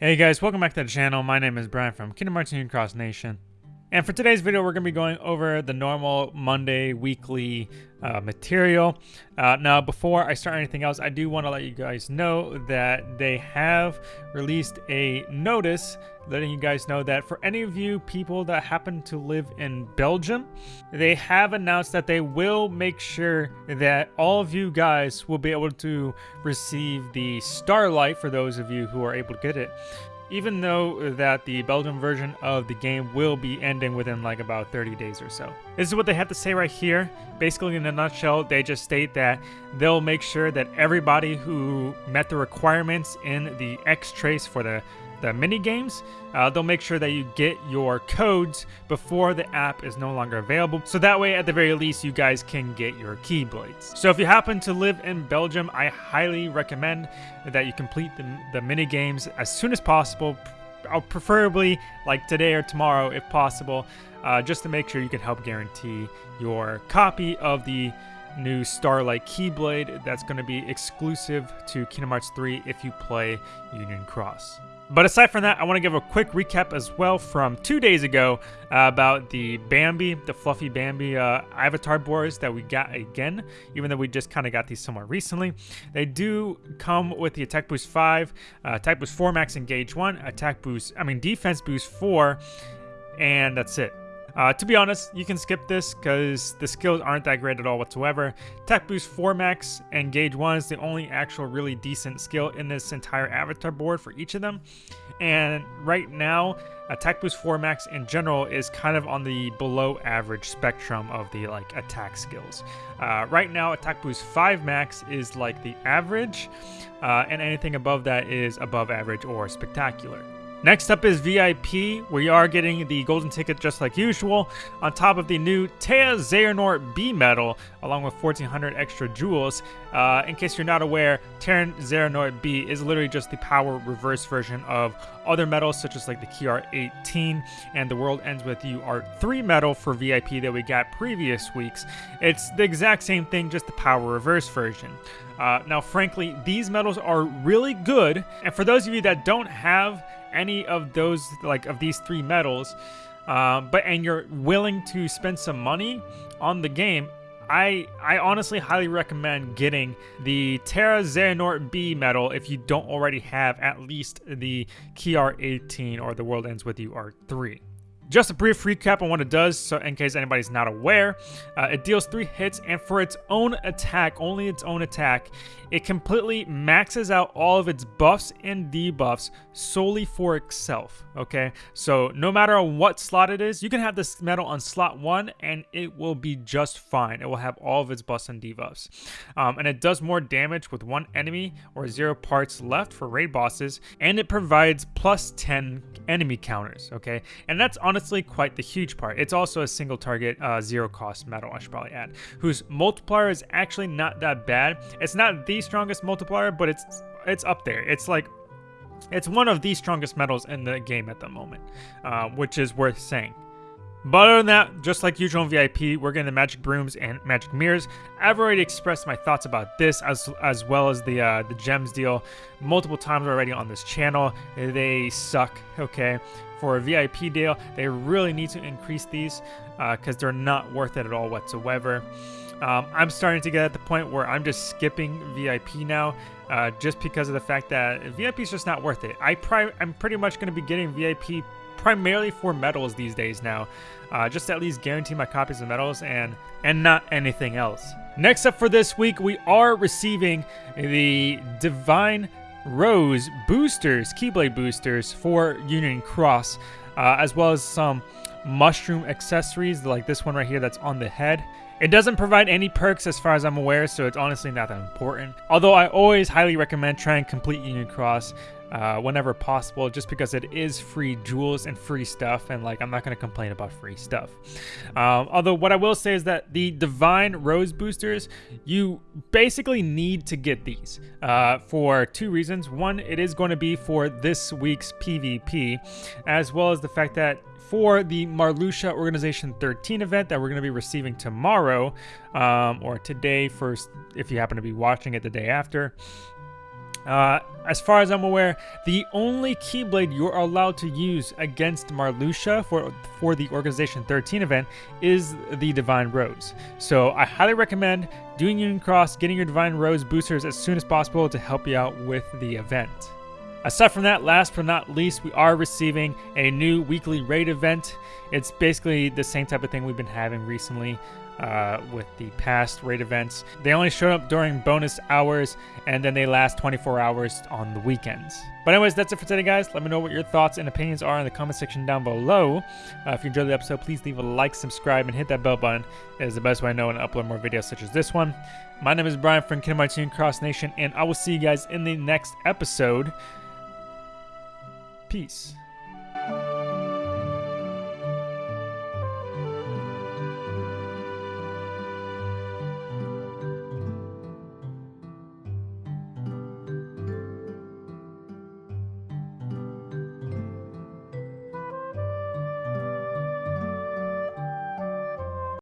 Hey guys, welcome back to the channel. My name is Brian from Kingdom Hearts Union Cross Nation. And for today's video, we're going to be going over the normal Monday weekly uh, material. Uh, now, before I start anything else, I do want to let you guys know that they have released a notice letting you guys know that for any of you people that happen to live in Belgium, they have announced that they will make sure that all of you guys will be able to receive the Starlight for those of you who are able to get it even though that the Belgium version of the game will be ending within like about 30 days or so. This is what they have to say right here. Basically, in a nutshell, they just state that they'll make sure that everybody who met the requirements in the X-Trace for the the mini games, uh, they'll make sure that you get your codes before the app is no longer available. So that way, at the very least, you guys can get your Keyblades. So if you happen to live in Belgium, I highly recommend that you complete the, the mini games as soon as possible, uh, preferably like today or tomorrow if possible, uh, just to make sure you can help guarantee your copy of the new Starlight Keyblade that's going to be exclusive to Kingdom Hearts 3 if you play Union Cross. But aside from that, I want to give a quick recap as well from two days ago uh, about the Bambi, the fluffy Bambi uh, avatar boards that we got again, even though we just kind of got these somewhat recently. They do come with the Attack Boost 5, uh, Attack Boost 4 Max Engage 1, Attack Boost, I mean Defense Boost 4, and that's it. Uh, to be honest, you can skip this because the skills aren't that great at all whatsoever. Tech Boost 4 Max and Gauge 1 is the only actual really decent skill in this entire avatar board for each of them. And right now, Attack Boost 4 Max in general is kind of on the below average spectrum of the like attack skills. Uh, right now, Attack Boost 5 Max is like the average, uh, and anything above that is above average or spectacular. Next up is VIP. We are getting the golden ticket just like usual, on top of the new Tea Xehanort B medal, along with 1400 extra jewels. Uh, in case you're not aware, Terra Xehanort B is literally just the power reverse version of other medals such as like the KR 18 and the World Ends With You Art 3 medal for VIP that we got previous weeks. It's the exact same thing, just the power reverse version. Uh, now, frankly, these medals are really good, and for those of you that don't have any of those, like of these three medals, um, but and you're willing to spend some money on the game, I I honestly highly recommend getting the Terra Xehanort B medal if you don't already have at least the KR 18 or the World Ends With You R3. Just a brief recap on what it does, so in case anybody's not aware. Uh, it deals three hits, and for its own attack, only its own attack, it completely maxes out all of its buffs and debuffs solely for itself, okay? So no matter what slot it is, you can have this medal on slot one, and it will be just fine. It will have all of its buffs and debuffs. Um, and it does more damage with one enemy or zero parts left for raid bosses, and it provides plus 10 enemy counters, okay? And that's honestly honestly quite the huge part. It's also a single target, uh, zero cost medal, I should probably add, whose multiplier is actually not that bad. It's not the strongest multiplier, but it's it's up there. It's like it's one of the strongest medals in the game at the moment, uh, which is worth saying. But other than that, just like usual in VIP, we're getting the magic brooms and magic mirrors. I've already expressed my thoughts about this as as well as the uh, the gems deal multiple times already on this channel. They suck, okay? for a VIP deal. They really need to increase these because uh, they're not worth it at all whatsoever. Um, I'm starting to get at the point where I'm just skipping VIP now, uh, just because of the fact that VIP is just not worth it. I I'm pretty much going to be getting VIP primarily for medals these days now, uh, just at least guarantee my copies of medals and and not anything else. Next up for this week, we are receiving the Divine Rose boosters, Keyblade boosters for Union Cross, uh, as well as some mushroom accessories like this one right here that's on the head. It doesn't provide any perks as far as I'm aware, so it's honestly not that important. Although I always highly recommend trying complete Union Cross uh, whenever possible, just because it is free jewels and free stuff, and like I'm not going to complain about free stuff. Um, although what I will say is that the Divine Rose boosters, you basically need to get these uh, for two reasons. One, it is going to be for this week's PvP, as well as the fact that for the Marluxia Organization 13 event that we're going to be receiving tomorrow, um, or today, first, if you happen to be watching it the day after. Uh, as far as I'm aware, the only Keyblade you're allowed to use against Marluxia for, for the Organization 13 event is the Divine Rose. So I highly recommend doing Union Cross, getting your Divine Rose boosters as soon as possible to help you out with the event. Aside from that, last but not least, we are receiving a new weekly raid event. It's basically the same type of thing we've been having recently uh, with the past raid events. They only show up during bonus hours and then they last 24 hours on the weekends. But anyways, that's it for today, guys. Let me know what your thoughts and opinions are in the comment section down below. Uh, if you enjoyed the episode, please leave a like, subscribe, and hit that bell button. It is the best way I know when to upload more videos such as this one. My name is Brian from Kingdom Hearts Cross Nation, and I will see you guys in the next episode. Peace.